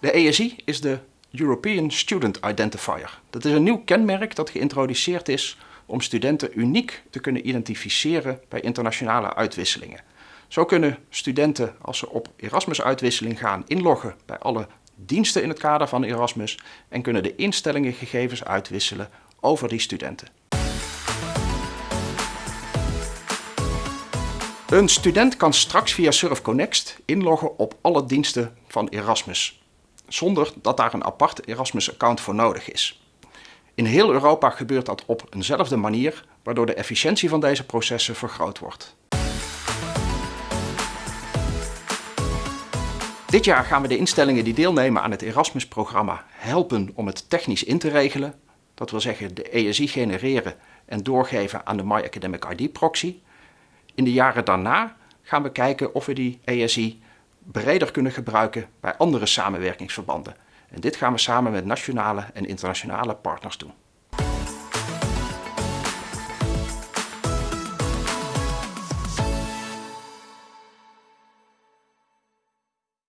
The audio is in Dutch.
De ESI is de European Student Identifier. Dat is een nieuw kenmerk dat geïntroduceerd is om studenten uniek te kunnen identificeren bij internationale uitwisselingen. Zo kunnen studenten, als ze op Erasmus-uitwisseling gaan, inloggen bij alle diensten in het kader van Erasmus en kunnen de instellingen gegevens uitwisselen over die studenten. Een student kan straks via SurfConnect inloggen op alle diensten van Erasmus, zonder dat daar een apart Erasmus-account voor nodig is. In heel Europa gebeurt dat op eenzelfde manier, waardoor de efficiëntie van deze processen vergroot wordt. Dit jaar gaan we de instellingen die deelnemen aan het Erasmus-programma helpen om het technisch in te regelen. Dat wil zeggen de ESI genereren en doorgeven aan de My Academic ID proxy. In de jaren daarna gaan we kijken of we die ESI breder kunnen gebruiken bij andere samenwerkingsverbanden. En dit gaan we samen met nationale en internationale partners doen.